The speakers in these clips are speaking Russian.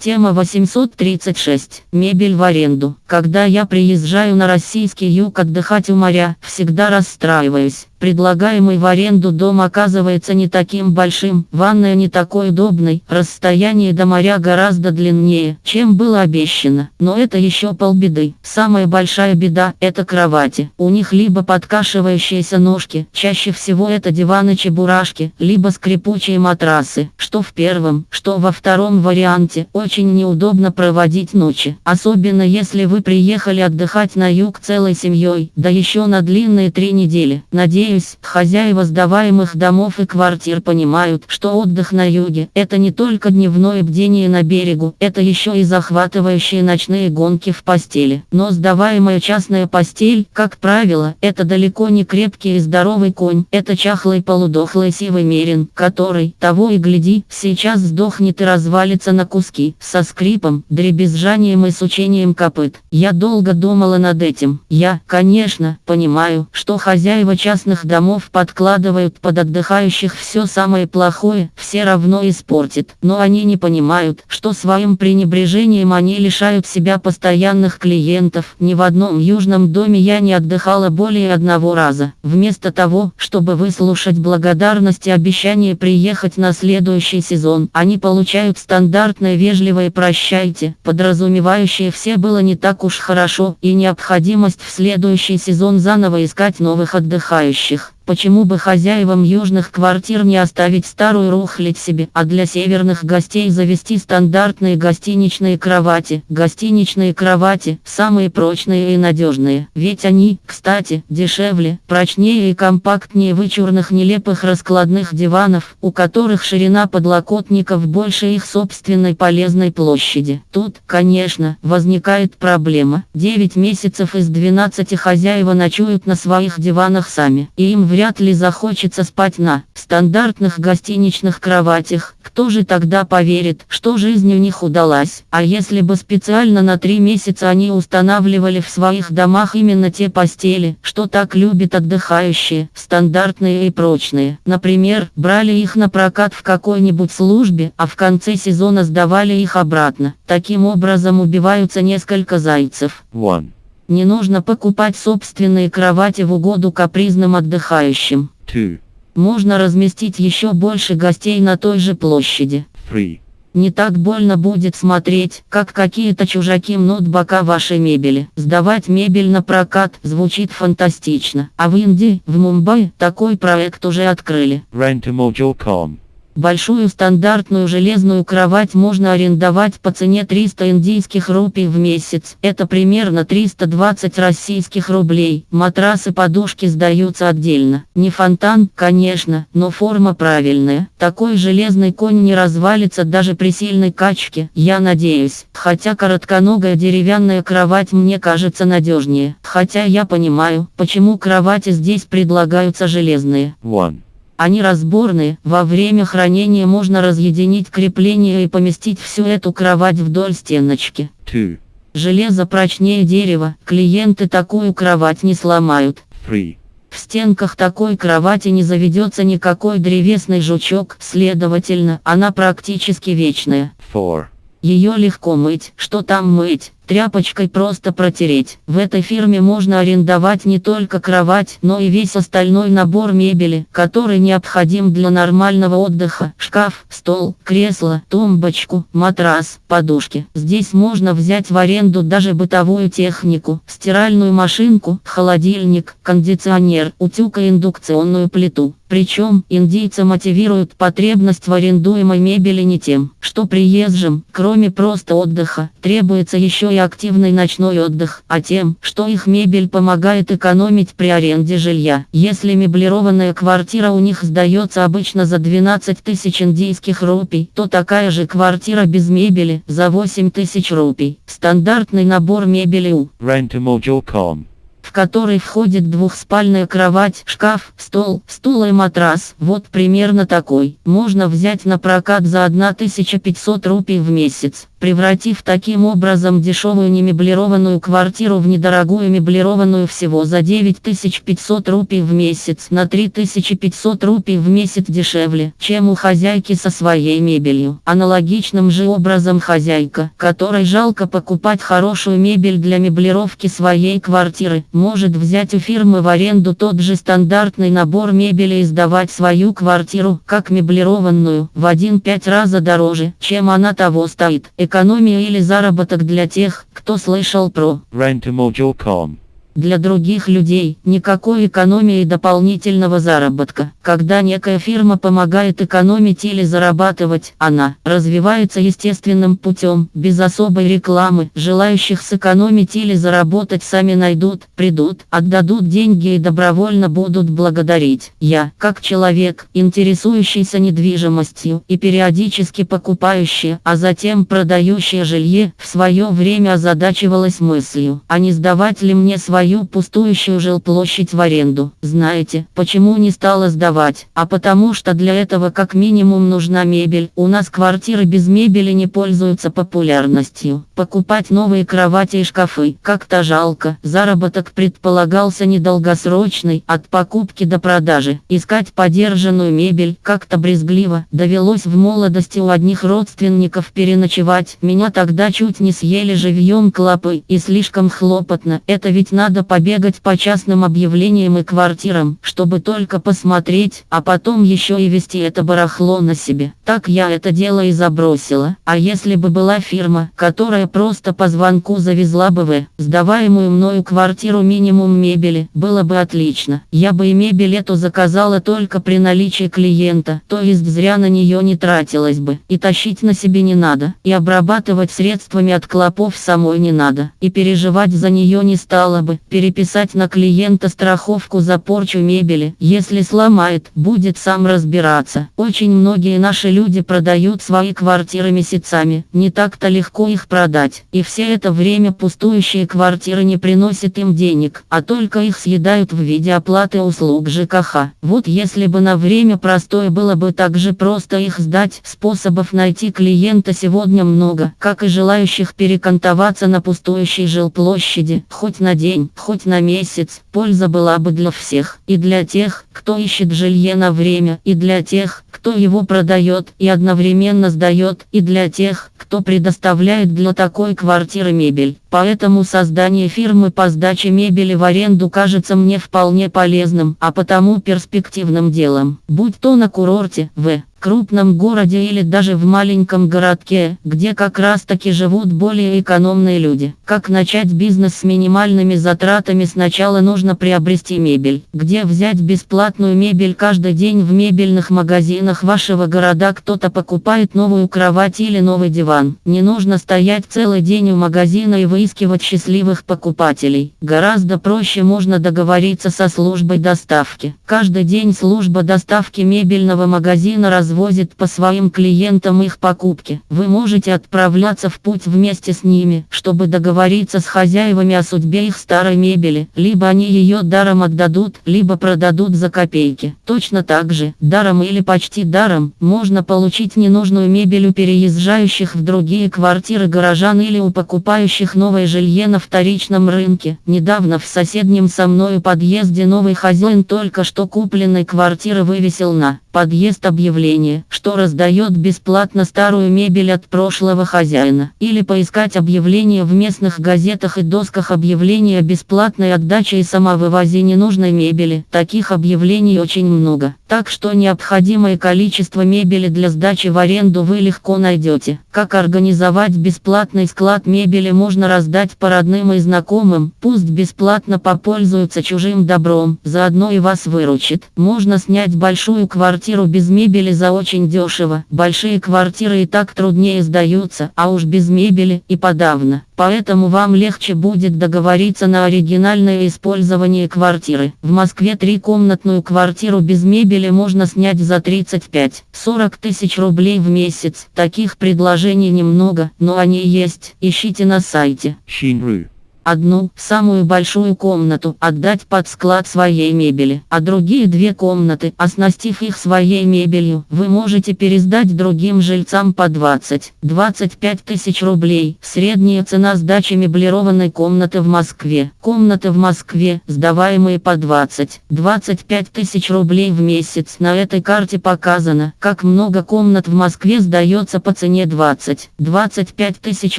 Тема 836. Мебель в аренду. Когда я приезжаю на российский юг отдыхать у моря, всегда расстраиваюсь. Предлагаемый в аренду дом оказывается не таким большим, ванная не такой удобной, расстояние до моря гораздо длиннее, чем было обещано. Но это еще полбеды. Самая большая беда – это кровати. У них либо подкашивающиеся ножки, чаще всего это диваны-чебурашки, либо скрипучие матрасы. Что в первом, что во втором варианте, очень неудобно проводить ночи. Особенно если вы приехали отдыхать на юг целой семьей, да еще на длинные три недели. Надеюсь, Надеюсь, хозяева сдаваемых домов и квартир понимают, что отдых на юге – это не только дневное бдение на берегу, это еще и захватывающие ночные гонки в постели. Но сдаваемая частная постель, как правило, это далеко не крепкий и здоровый конь, это чахлый полудохлый сивый мерин, который, того и гляди, сейчас сдохнет и развалится на куски, со скрипом, дребезжанием и сучением копыт. Я долго думала над этим. Я, конечно, понимаю, что хозяева частных частных домов подкладывают под отдыхающих все самое плохое, все равно испортит. Но они не понимают, что своим пренебрежением они лишают себя постоянных клиентов. Ни в одном южном доме я не отдыхала более одного раза. Вместо того, чтобы выслушать благодарность и обещание приехать на следующий сезон, они получают стандартное вежливое «прощайте», подразумевающее все было не так уж хорошо и необходимость в следующий сезон заново искать новых отдыхающих отдыхающих. Почему бы хозяевам южных квартир не оставить старую рухлить себе, а для северных гостей завести стандартные гостиничные кровати. Гостиничные кровати – самые прочные и надежные. Ведь они, кстати, дешевле, прочнее и компактнее вычурных нелепых раскладных диванов, у которых ширина подлокотников больше их собственной полезной площади. Тут, конечно, возникает проблема. 9 месяцев из 12 хозяева ночуют на своих диванах сами, и им вряд вряд ли захочется спать на стандартных гостиничных кроватях. Кто же тогда поверит, что жизнь у них удалась? А если бы специально на три месяца они устанавливали в своих домах именно те постели, что так любят отдыхающие, стандартные и прочные. Например, брали их на прокат в какой-нибудь службе, а в конце сезона сдавали их обратно. Таким образом убиваются несколько зайцев. One. Не нужно покупать собственные кровати в угоду капризным отдыхающим. Two. Можно разместить еще больше гостей на той же площади. Three. Не так больно будет смотреть, как какие-то чужаки мнут бока вашей мебели. Сдавать мебель на прокат звучит фантастично. А в Индии, в Мумбаи, такой проект уже открыли. Rentamodule.com Большую стандартную железную кровать можно арендовать по цене 300 индийских рупий в месяц. Это примерно 320 российских рублей. Матрасы подушки сдаются отдельно. Не фонтан, конечно, но форма правильная. Такой железный конь не развалится даже при сильной качке, я надеюсь. Хотя коротконогая деревянная кровать мне кажется надежнее. Хотя я понимаю, почему кровати здесь предлагаются железные. One. Они разборные, во время хранения можно разъединить крепление и поместить всю эту кровать вдоль стеночки. Two. Железо прочнее дерева, клиенты такую кровать не сломают. Three. В стенках такой кровати не заведется никакой древесный жучок, следовательно, она практически вечная. Four. Ее легко мыть, что там мыть, тряпочкой просто протереть. В этой фирме можно арендовать не только кровать, но и весь остальной набор мебели, который необходим для нормального отдыха. Шкаф, стол, кресло, тумбочку, матрас, подушки. Здесь можно взять в аренду даже бытовую технику, стиральную машинку, холодильник, кондиционер, утюг и индукционную плиту. Причем, индийцы мотивируют потребность в арендуемой мебели не тем, что приезжим, кроме просто отдыха, требуется еще и активный ночной отдых, а тем, что их мебель помогает экономить при аренде жилья. Если меблированная квартира у них сдается обычно за 12 тысяч индийских рупий, то такая же квартира без мебели за 8 тысяч рупий. Стандартный набор мебели у Rentamodule.com в который входит двухспальная кровать, шкаф, стол, стул и матрас. Вот примерно такой. Можно взять на прокат за 1500 рупий в месяц. Превратив таким образом дешевую немеблированную квартиру в недорогую меблированную всего за 9500 рупий в месяц на 3500 рупий в месяц дешевле, чем у хозяйки со своей мебелью. Аналогичным же образом хозяйка, которой жалко покупать хорошую мебель для меблировки своей квартиры, может взять у фирмы в аренду тот же стандартный набор мебели и сдавать свою квартиру, как меблированную, в 1-5 раза дороже, чем она того стоит. Экономия или заработок для тех, кто слышал про Rentamodule.com. для других людей никакой экономии дополнительного заработка. Когда некая фирма помогает экономить или зарабатывать, она развивается естественным путем, без особой рекламы. Желающих сэкономить или заработать сами найдут, придут, отдадут деньги и добровольно будут благодарить. Я, как человек, интересующийся недвижимостью и периодически покупающий, а затем продающий жилье, в свое время озадачивалась мыслью, а не сдавать ли мне свои свою пустующую жилплощадь в аренду. Знаете, почему не стала сдавать? А потому что для этого как минимум нужна мебель. У нас квартиры без мебели не пользуются популярностью. Покупать новые кровати и шкафы как-то жалко. Заработок предполагался недолгосрочный, от покупки до продажи. Искать подержанную мебель как-то брезгливо. Довелось в молодости у одних родственников переночевать. Меня тогда чуть не съели живьем клопы и слишком хлопотно. Это ведь надо надо побегать по частным объявлениям и квартирам, чтобы только посмотреть, а потом еще и вести это барахло на себе. Так я это дело и забросила. А если бы была фирма, которая просто по звонку завезла бы в сдаваемую мною квартиру минимум мебели, было бы отлично. Я бы и мебель эту заказала только при наличии клиента, то есть зря на нее не тратилась бы. И тащить на себе не надо, и обрабатывать средствами от клопов самой не надо, и переживать за нее не стала бы переписать на клиента страховку за порчу мебели. Если сломает, будет сам разбираться. Очень многие наши люди продают свои квартиры месяцами. Не так-то легко их продать. И все это время пустующие квартиры не приносят им денег, а только их съедают в виде оплаты услуг ЖКХ. Вот если бы на время простое было бы так же просто их сдать, способов найти клиента сегодня много, как и желающих перекантоваться на пустующей жилплощади, хоть на день, хоть на месяц, польза была бы для всех, и для тех, кто ищет жилье на время, и для тех, кто его продает и одновременно сдает, и для тех, кто предоставляет для такой квартиры мебель. Поэтому создание фирмы по сдаче мебели в аренду кажется мне вполне полезным, а потому перспективным делом. Будь то на курорте, в крупном городе или даже в маленьком городке, где как раз таки живут более экономные люди. Как начать бизнес с минимальными затратами сначала нужно приобрести мебель. Где взять бесплатную мебель каждый день в мебельных магазинах вашего города кто-то покупает новую кровать или новый диван. Не нужно стоять целый день у магазина и выискивать счастливых покупателей. Гораздо проще можно договориться со службой доставки. Каждый день служба доставки мебельного магазина раз развозит по своим клиентам их покупки. Вы можете отправляться в путь вместе с ними, чтобы договориться с хозяевами о судьбе их старой мебели. Либо они ее даром отдадут, либо продадут за копейки. Точно так же, даром или почти даром, можно получить ненужную мебель у переезжающих в другие квартиры горожан или у покупающих новое жилье на вторичном рынке. Недавно в соседнем со мною подъезде новый хозяин только что купленной квартиры вывесил на подъезд объявление, что раздает бесплатно старую мебель от прошлого хозяина. Или поискать объявление в местных газетах и досках объявления бесплатной отдаче и самовывозе ненужной мебели. Таких объявлений очень много. Так что необходимое количество мебели для сдачи в аренду вы легко найдете. Как организовать бесплатный склад мебели можно раздать по родным и знакомым. Пусть бесплатно попользуются чужим добром. Заодно и вас выручит. Можно снять большую квартиру без мебели за очень дешево. Большие квартиры и так труднее сдаются, а уж без мебели и подавно. Поэтому вам легче будет договориться на оригинальное использование квартиры. В Москве трикомнатную квартиру без мебели можно снять за 35-40 тысяч рублей в месяц. Таких предложений немного, но они есть. Ищите на сайте. Shinru. Одну, самую большую комнату, отдать под склад своей мебели, а другие две комнаты, оснастив их своей мебелью, вы можете пересдать другим жильцам по 20-25 тысяч рублей. Средняя цена сдачи меблированной комнаты в Москве. Комнаты в Москве, сдаваемые по 20-25 тысяч рублей в месяц. На этой карте показано, как много комнат в Москве сдается по цене 20-25 тысяч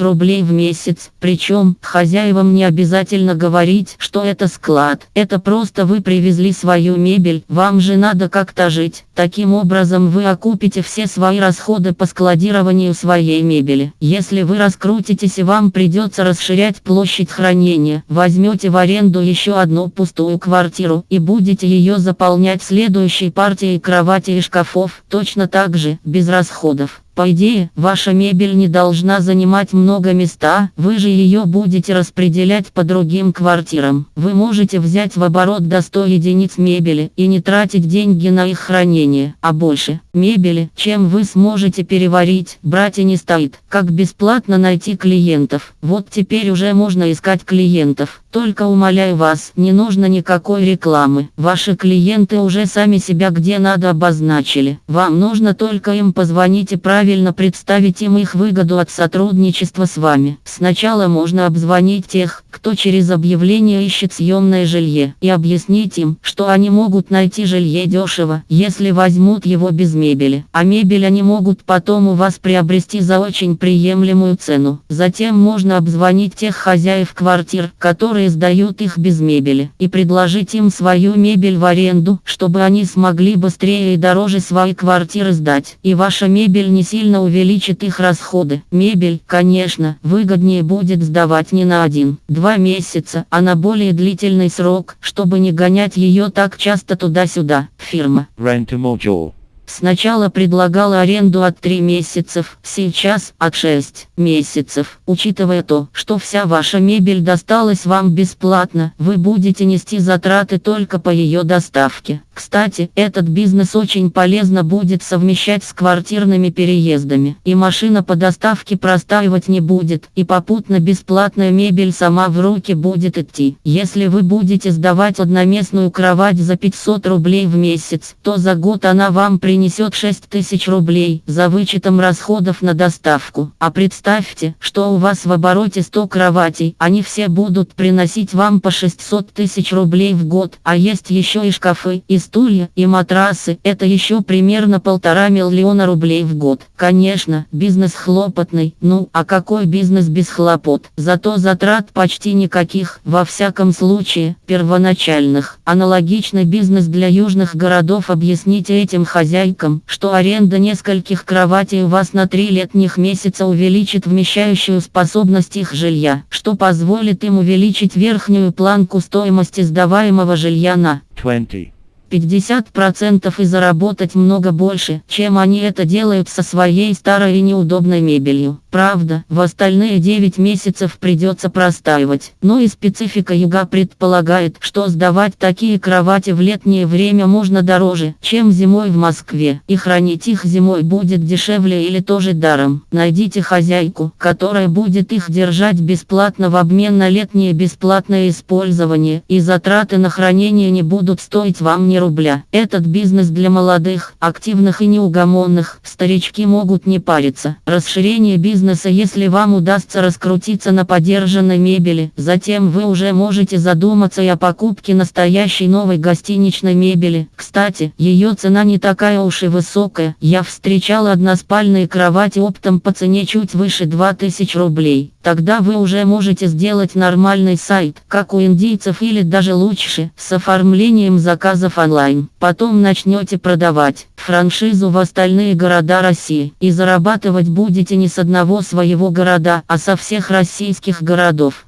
рублей в месяц. Причем, хозяевам не обязательно говорить, что это склад. Это просто вы привезли свою мебель, вам же надо как-то жить. Таким образом вы окупите все свои расходы по складированию своей мебели. Если вы раскрутитесь и вам придется расширять площадь хранения, возьмете в аренду еще одну пустую квартиру и будете ее заполнять следующей партией кровати и шкафов, точно так же, без расходов. По идее, ваша мебель не должна занимать много места, вы же ее будете распределять по другим квартирам. Вы можете взять в оборот до 100 единиц мебели и не тратить деньги на их хранение, а больше мебели, чем вы сможете переварить, брать и не стоит. Как бесплатно найти клиентов. Вот теперь уже можно искать клиентов. Только умоляю вас, не нужно никакой рекламы. Ваши клиенты уже сами себя где надо обозначили. Вам нужно только им позвонить и правильно представить им их выгоду от сотрудничества с вами. Сначала можно обзвонить тех, кто через объявление ищет съемное жилье, и объяснить им, что они могут найти жилье дешево, если возьмут его без мебели. А мебель они могут потом у вас приобрести за очень приемлемую цену. Затем можно обзвонить тех хозяев квартир, которые сдают их без мебели, и предложить им свою мебель в аренду, чтобы они смогли быстрее и дороже свои квартиры сдать. И ваша мебель не сильно увеличит их расходы. Мебель, конечно, выгоднее будет сдавать не на один-два месяца, а на более длительный срок, чтобы не гонять ее так часто туда-сюда. Фирма. Rentamodule. Сначала предлагала аренду от 3 месяцев, сейчас от 6 месяцев. Учитывая то, что вся ваша мебель досталась вам бесплатно, вы будете нести затраты только по ее доставке. Кстати, этот бизнес очень полезно будет совмещать с квартирными переездами. И машина по доставке простаивать не будет, и попутно бесплатная мебель сама в руки будет идти. Если вы будете сдавать одноместную кровать за 500 рублей в месяц, то за год она вам принесет принесет 6 тысяч рублей за вычетом расходов на доставку. А представьте, что у вас в обороте 100 кроватей, они все будут приносить вам по 600 тысяч рублей в год. А есть еще и шкафы, и стулья, и матрасы. Это еще примерно полтора миллиона рублей в год. Конечно, бизнес хлопотный. Ну, а какой бизнес без хлопот? Зато затрат почти никаких, во всяком случае, первоначальных. Аналогичный бизнес для южных городов объясните этим хозяйкам хозяйкам, что аренда нескольких кроватей у вас на три летних месяца увеличит вмещающую способность их жилья, что позволит им увеличить верхнюю планку стоимости сдаваемого жилья на 20. 50% и заработать много больше, чем они это делают со своей старой и неудобной мебелью. Правда, в остальные 9 месяцев придется простаивать. Но и специфика юга предполагает, что сдавать такие кровати в летнее время можно дороже, чем зимой в Москве. И хранить их зимой будет дешевле или тоже даром. Найдите хозяйку, которая будет их держать бесплатно в обмен на летнее бесплатное использование. И затраты на хранение не будут стоить вам ни рубля. Этот бизнес для молодых, активных и неугомонных. Старички могут не париться. Расширение бизнеса, если вам удастся раскрутиться на подержанной мебели. Затем вы уже можете задуматься и о покупке настоящей новой гостиничной мебели. Кстати, ее цена не такая уж и высокая. Я встречал односпальные кровати оптом по цене чуть выше 2000 рублей. Тогда вы уже можете сделать нормальный сайт, как у индийцев или даже лучше, с оформлением заказов онлайн. Потом начнете продавать франшизу в остальные города России. И зарабатывать будете не с одного своего города, а со всех российских городов.